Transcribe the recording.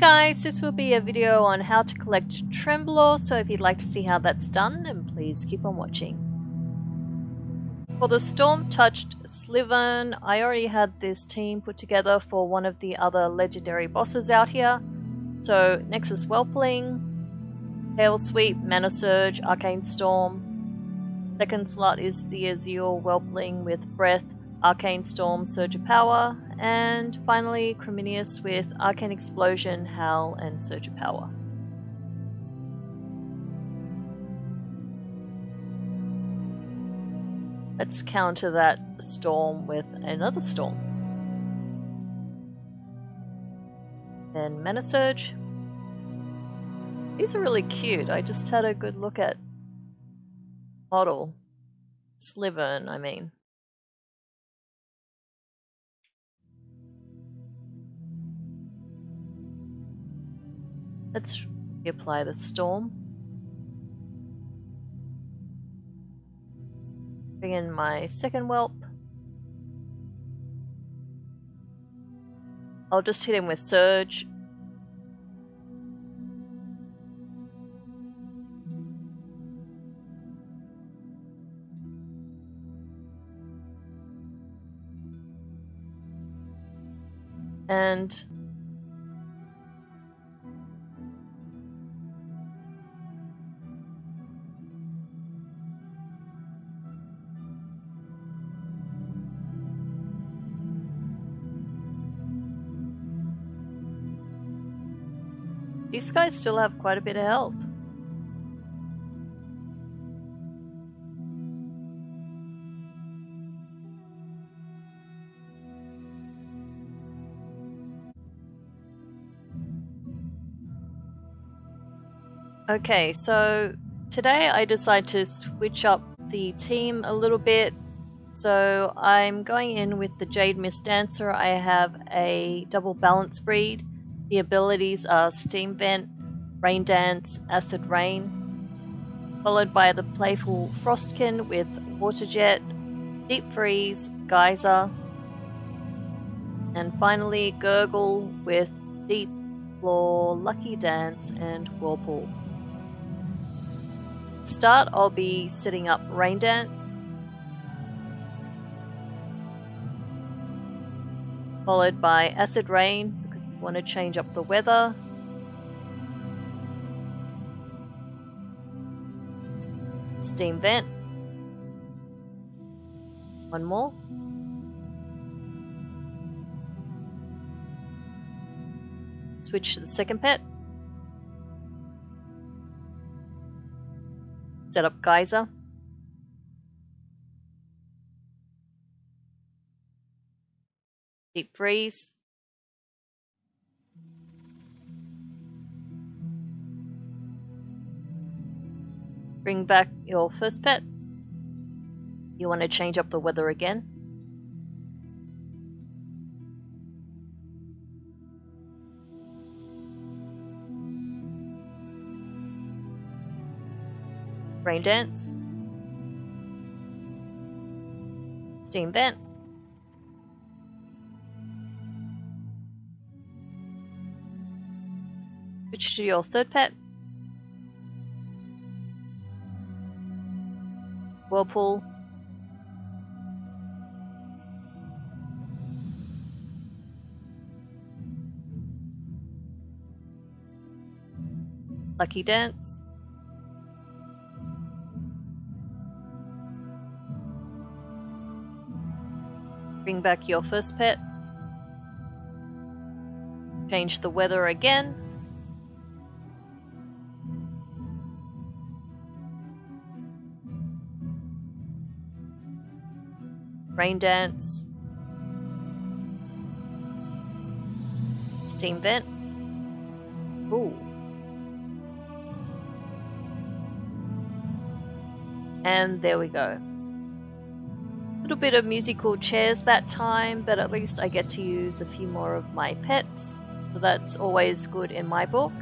guys, this will be a video on how to collect Tremblor, so if you'd like to see how that's done, then please keep on watching. For the Storm-Touched Slyvern, I already had this team put together for one of the other legendary bosses out here. So, Nexus Whelpling, Hail Sweep, Mana Surge, Arcane Storm. Second slot is the Azure Whelpling with Breath, Arcane Storm, Surge of Power, and finally Creminius with Arcane Explosion, Howl, and Surge of Power. Let's counter that storm with another storm. Then Mana Surge. These are really cute. I just had a good look at model. Slyvern, I mean. Let's apply the storm. Bring in my second whelp. I'll just hit him with Surge. And These guys still have quite a bit of health. Okay, so today I decided to switch up the team a little bit. So I'm going in with the Jade Mist Dancer. I have a double balance breed the abilities are Steam Vent, Rain Dance, Acid Rain, followed by the playful Frostkin with Water Jet, Deep Freeze, Geyser, and finally Gurgle with Deep Floor, Lucky Dance, and Whirlpool. start, I'll be setting up Rain Dance, followed by Acid Rain, Want to change up the weather. Steam vent. One more. Switch to the second pet. Set up geyser. Deep freeze. Bring back your first pet. You want to change up the weather again? Rain Dance. Steam Vent. Switch to your third pet. Whirlpool. Lucky Dance. Bring back your first pet. Change the weather again. Rain Dance, Steam Vent. Ooh. And there we go. A little bit of musical chairs that time, but at least I get to use a few more of my pets, so that's always good in my book.